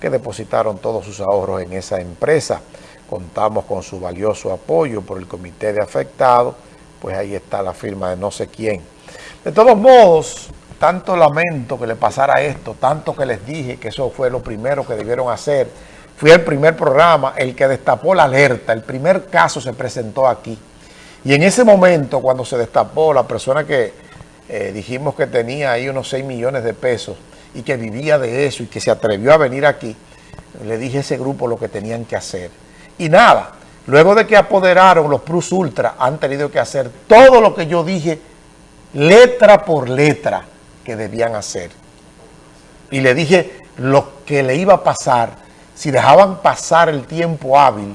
Que depositaron todos sus ahorros en esa empresa. Contamos con su valioso apoyo por el comité de afectados, pues ahí está la firma de no sé quién. De todos modos, tanto lamento que le pasara esto, tanto que les dije que eso fue lo primero que debieron hacer. Fui el primer programa, el que destapó la alerta, el primer caso se presentó aquí. Y en ese momento, cuando se destapó, la persona que eh, dijimos que tenía ahí unos 6 millones de pesos, y que vivía de eso y que se atrevió a venir aquí, le dije a ese grupo lo que tenían que hacer. Y nada, luego de que apoderaron los Plus Ultra, han tenido que hacer todo lo que yo dije, letra por letra, que debían hacer. Y le dije lo que le iba a pasar si dejaban pasar el tiempo hábil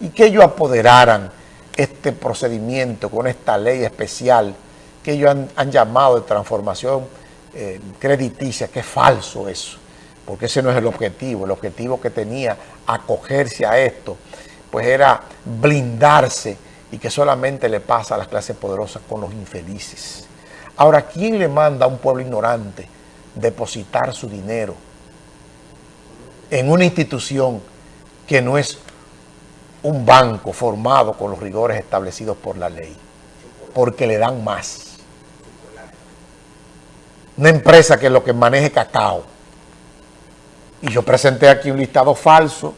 y que ellos apoderaran este procedimiento con esta ley especial que ellos han, han llamado de transformación eh, crediticia, que es falso eso, porque ese no es el objetivo. El objetivo que tenía acogerse a esto, pues era blindarse y que solamente le pasa a las clases poderosas con los infelices. Ahora, ¿quién le manda a un pueblo ignorante depositar su dinero en una institución que no es un banco formado con los rigores establecidos por la ley? Porque le dan más una empresa que es lo que maneje cacao. Y yo presenté aquí un listado falso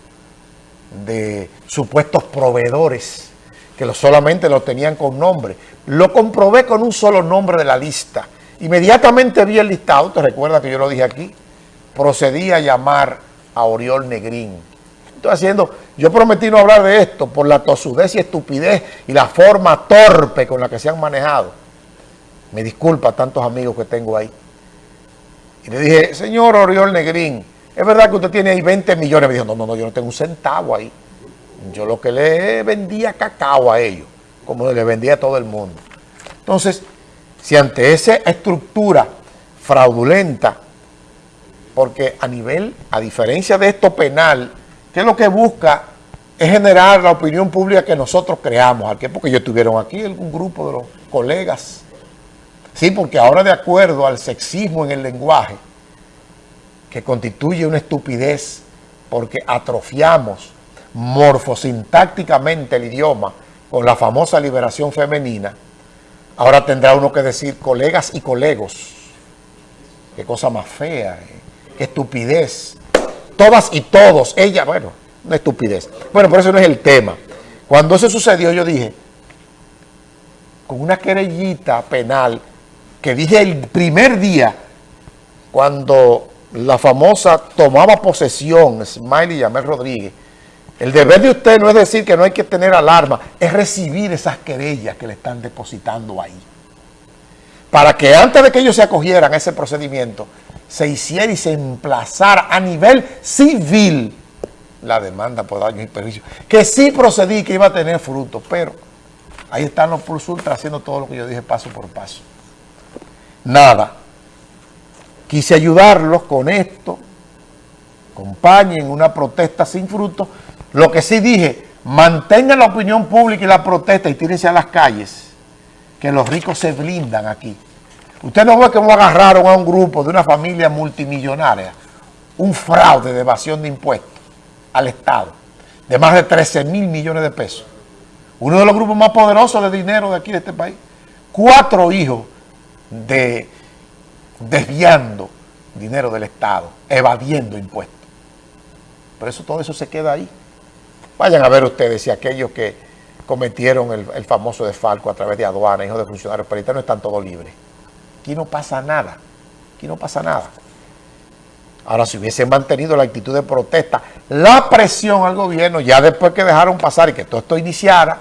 de supuestos proveedores que solamente lo tenían con nombre. Lo comprobé con un solo nombre de la lista. Inmediatamente vi el listado, te recuerdas que yo lo dije aquí, procedí a llamar a Oriol Negrín. Estoy haciendo, yo prometí no hablar de esto por la tosudez y estupidez y la forma torpe con la que se han manejado. Me disculpa tantos amigos que tengo ahí. Y le dije, señor Oriol Negrín, ¿es verdad que usted tiene ahí 20 millones? Me dijo, no, no, no, yo no tengo un centavo ahí. Yo lo que le vendía cacao a ellos, como le vendía a todo el mundo. Entonces, si ante esa estructura fraudulenta, porque a nivel, a diferencia de esto penal, que lo que busca es generar la opinión pública que nosotros creamos, porque ellos estuvieron aquí, un grupo de los colegas Sí, porque ahora de acuerdo al sexismo en el lenguaje, que constituye una estupidez porque atrofiamos morfosintácticamente el idioma con la famosa liberación femenina, ahora tendrá uno que decir colegas y colegos. Qué cosa más fea, eh. qué estupidez. Todas y todos, ella, bueno, una estupidez. Bueno, por eso no es el tema. Cuando eso sucedió yo dije, con una querellita penal que dije el primer día, cuando la famosa tomaba posesión, Smiley Yamel Rodríguez, el deber de usted no es decir que no hay que tener alarma, es recibir esas querellas que le están depositando ahí. Para que antes de que ellos se acogieran a ese procedimiento, se hiciera y se emplazara a nivel civil la demanda por daños y perjuicios, que sí procedí que iba a tener frutos, pero ahí están los plus haciendo todo lo que yo dije paso por paso nada. Quise ayudarlos con esto, acompañen una protesta sin fruto. Lo que sí dije, mantengan la opinión pública y la protesta y tírense a las calles, que los ricos se blindan aquí. Usted no ve que agarraron a un grupo de una familia multimillonaria, un fraude de evasión de impuestos al Estado, de más de 13 mil millones de pesos. Uno de los grupos más poderosos de dinero de aquí, de este país. Cuatro hijos de desviando dinero del Estado, evadiendo impuestos. Por eso todo eso se queda ahí. Vayan a ver ustedes si aquellos que cometieron el, famoso desfalco a través de aduana, hijos de funcionarios no están todos libres. Aquí no pasa nada. Aquí no pasa nada. Ahora, si hubiesen mantenido la actitud de protesta, la presión al gobierno, ya después que dejaron pasar y que todo esto iniciara,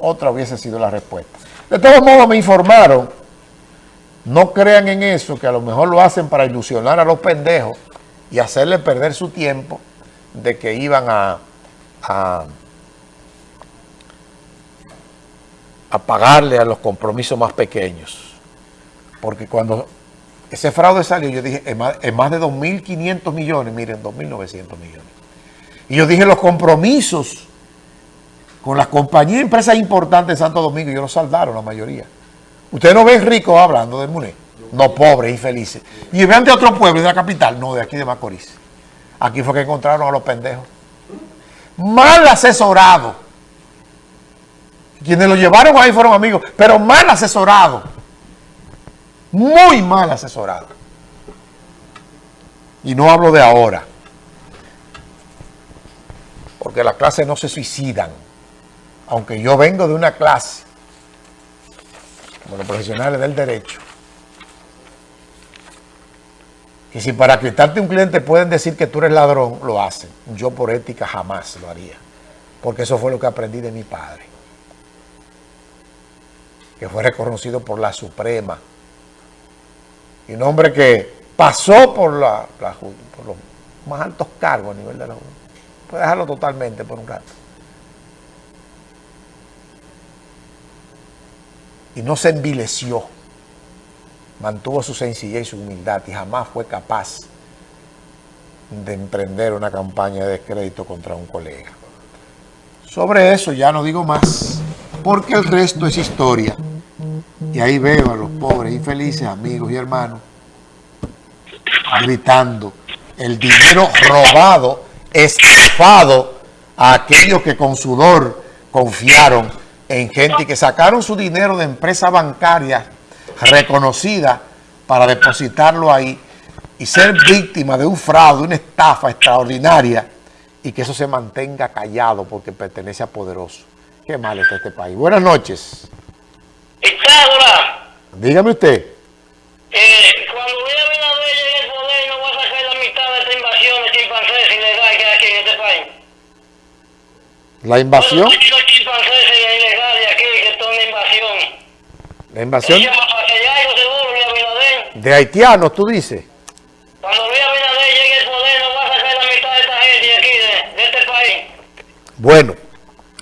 otra hubiese sido la respuesta. De todos modos, me informaron no crean en eso, que a lo mejor lo hacen para ilusionar a los pendejos y hacerle perder su tiempo de que iban a, a, pagarle a los compromisos más pequeños. Porque cuando ese fraude salió, yo dije, es más, más de 2.500 millones, miren, 2.900 millones. Y yo dije, los compromisos con las compañías y empresas importantes de Santo Domingo, yo los saldaron la mayoría. Ustedes no ven ricos hablando del MUNE. No, pobres, infelices. Y vean de otro pueblo, de la capital, no, de aquí de Macorís. Aquí fue que encontraron a los pendejos. Mal asesorado. Quienes lo llevaron ahí fueron amigos, pero mal asesorado. Muy mal asesorado. Y no hablo de ahora. Porque las clases no se suicidan. Aunque yo vengo de una clase, los profesionales del derecho, que si para quitarte un cliente pueden decir que tú eres ladrón, lo hacen. Yo por ética jamás lo haría. Porque eso fue lo que aprendí de mi padre. Que fue reconocido por la Suprema. Y un hombre que pasó por, la, por los más altos cargos a nivel de la Junta. Puede dejarlo totalmente por un rato. Y no se envileció mantuvo su sencillez y su humildad y jamás fue capaz de emprender una campaña de descrédito contra un colega. Sobre eso ya no digo más, porque el resto es historia. Y ahí veo a los pobres infelices amigos y hermanos gritando el dinero robado, estafado a aquellos que con sudor confiaron en gente que sacaron su dinero de empresas bancarias reconocida para depositarlo ahí y ser víctima de un fraude, una estafa extraordinaria y que eso se mantenga callado porque pertenece a poderoso. Qué mal está este país. Buenas noches. Dígame usted. Eh, cuando voy a Binader llegue el poder no va a sacar la mitad de esta invasión de chimpancés ilegal que hay aquí en este país. ¿La invasión? Los chimpancés ilegales aquí que son de invasión. ¿La invasión? De haitianos, tú dices. Cuando Luis Abinader llegue al poder, no va a sacar la mitad de esta gente de aquí, de, de este país. Bueno.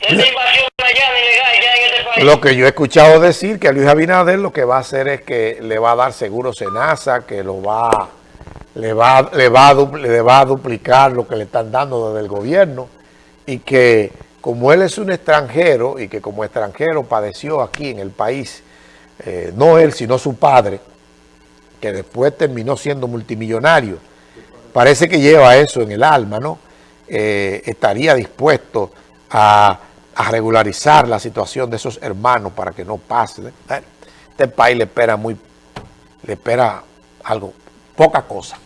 Esta invasión allá ilegal ya en este país. Lo que yo he escuchado decir que a Luis Abinader lo que va a hacer es que le va a dar seguro Senasa, que lo va, le va, le va, a, le va a duplicar lo que le están dando desde el gobierno y que como él es un extranjero y que como extranjero padeció aquí en el país, eh, no él sino su padre, que después terminó siendo multimillonario, parece que lleva eso en el alma, ¿no? Eh, estaría dispuesto a, regularizar la situación de esos hermanos para que no pase. Este país le espera muy, le espera algo, poca cosa.